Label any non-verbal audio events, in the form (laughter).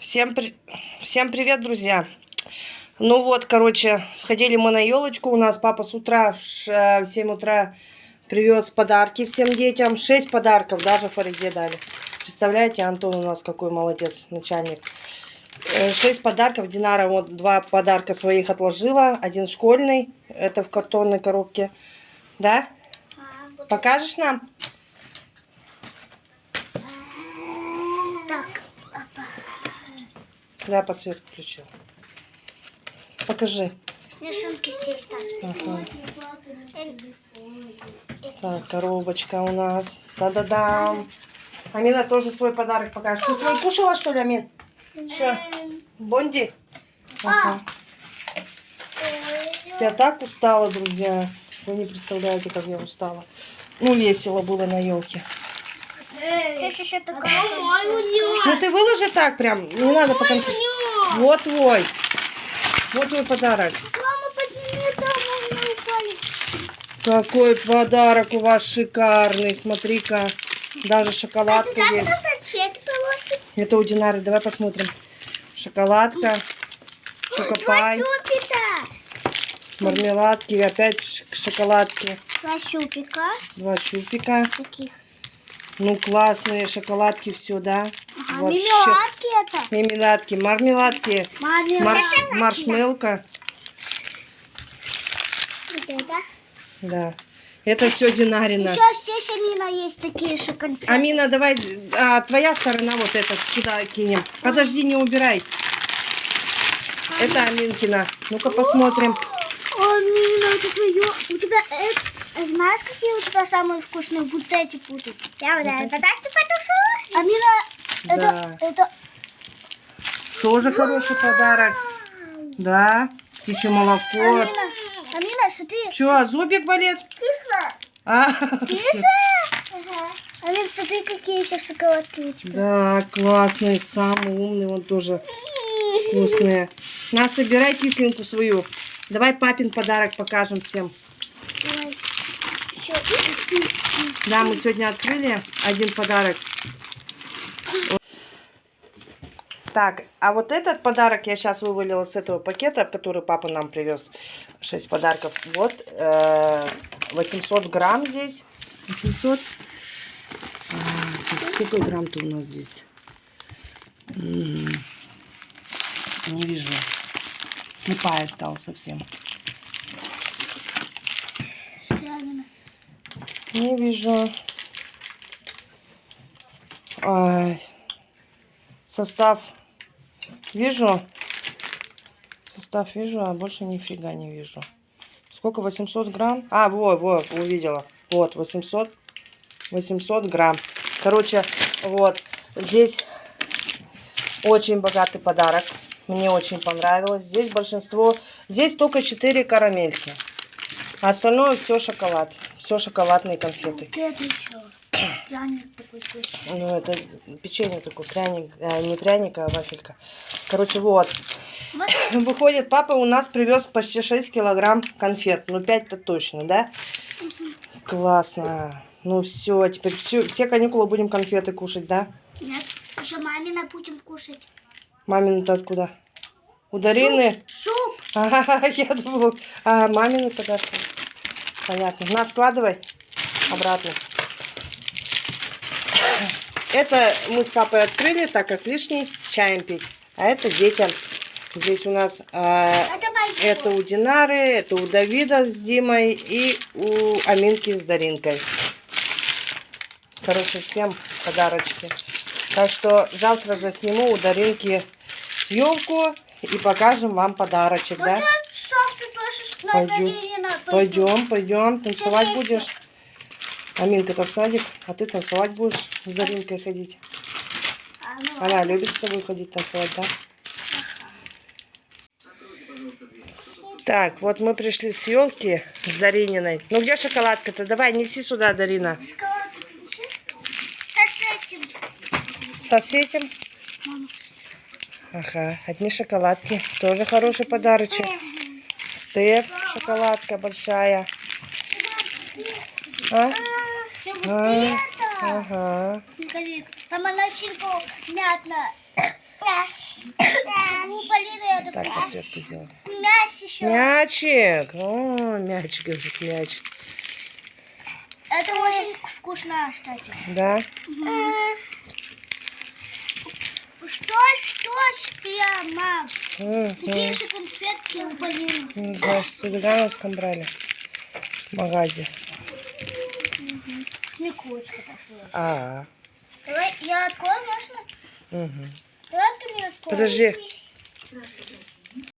Всем, при... Всем привет, друзья! Ну вот, короче, сходили мы на елочку. У нас папа с утра в ш- в 7 утра привез подарки всем детям. 6 подарков даже Фариде дали. Представляете, Антон у нас какой молодец, начальник. 6 подарков. Динара вот два подарка своих отложила. Один школьный, это в картонной коробке. Да? Покажешь нам? Да, подсветку включил. Покажи. смешинки здесь. Ага. Так, коробочка у нас. Да-да-дам. Амина тоже свой подарок покажет. Ты свой кушала, что ли, Амин? Что? Бонди? Ага. Я так устала, друзья. Вы не представляете, как я устала. Ну, весело было на елке. Здесь еще такая. Мой Ну, ты выложи так прям. Не надо потом... Вот твой. Вот твой подарок. Какой подарок у вас шикарный. Смотри-ка. Даже шоколадка Как есть. Это у Динары. Давай посмотрим. Шоколадка. Шокопай. Щупика. Мармеладки. Опять шоколадки. Два щупика. Два чупика. Таких. Ну, классные шоколадки. Все, да? Ага, Вообще. мимиладки это. Мимиладки. Мармеладки. Маме. Марш... Маршмелка. Вот это. Да. Это все Динарина. Еще здесь Амина есть такие же конфеты. Амина, давай, а, твоя сторона вот эта сюда кинем. Подожди, не убирай. Это Аминкина. Ну-ка посмотрим. Амина, это твое. У тебя это... Знаешь, какие у тебя самые вкусные? Вот эти будут. Я вот это так ты потушу. Амина, Да. это... это... Тоже хороший подарок. Да. Птичье молоко. Амина, Амина, смотри. Че, зубик болит? Кисло. А? Кисло? Ага. Амин, смотри, какие еще шоколадки у тебя. Да, классный, самый умный, он тоже вкусные. На, собирай кисленьку свою. Давай папин подарок покажем всем. Да, мы сегодня открыли один подарок. Так, а вот этот подарок я сейчас вывалила с этого пакета, который папа нам привез. 6 подарков. Вот, э, 800 грамм здесь. 800. А, сколько грамм-то у нас здесь? Не вижу. Слепая стала совсем. Не вижу. Ай. Состав вижу. Состав вижу, а больше нифига не вижу. Сколько? 800 грамм? А, вот, вот, увидела. Вот, 800. 800 грамм. Короче, вот. Здесь очень богатый подарок. Мне очень понравилось. Здесь большинство... Здесь только 4 карамельки. А остальное все шоколад. Все шоколадные конфеты. Пряник такой вкусный. Ну, это печенье такое, пряник, э, не пряник, а вафелька. Короче, вот. Выходит, папа у нас привез почти 6 килограмм конфет. Ну, 5-то точно, да? Классно. Ну, все, теперь всю, все каникулы будем конфеты кушать, да? Нет. Еще мамина будем кушать. Мамины-то откуда? У Дарины? Суп. (laughs) Ага, я думала, а мамины подарки. Понятно. На, складывай обратно. Это мы с папой открыли, так как лишний чаем пить. А это детям. Здесь у нас а, Это у Динары, это у Давида с Димой и у Аминки с Даринкой. Короче, всем подарочки. Так что завтра засниму у Даринки елку и покажем вам подарочек, да? Вот Пойдем. Пойдем, пойдем, танцевать будешь. Аминка-то в садик, а ты танцевать будешь с Даринкой ходить. А, ну, Она любит с тобой ходить танцевать, да? Так, вот мы пришли с елки с Дарининой. Ну где шоколадка-то? Давай, неси сюда, Дарина. Со с этим. Со этим. Мама. Ага, одни шоколадки. Тоже хороший подарочек. Стеф, шоколадка большая. А? А, ага. Там она сильно мятная. Так, подсветку сделали. Мяч еще. Мячик. О, мячик, говорит, мяч. Это очень вкусно, кстати. Да? Что, что прямо? Такие же конфетки у Полины. Не знаю, в Садыгановском брали. В магазе. Смекучка пошла. А, Давай, я открою, можно? угу. Давай ты мне откроешь. Подожди.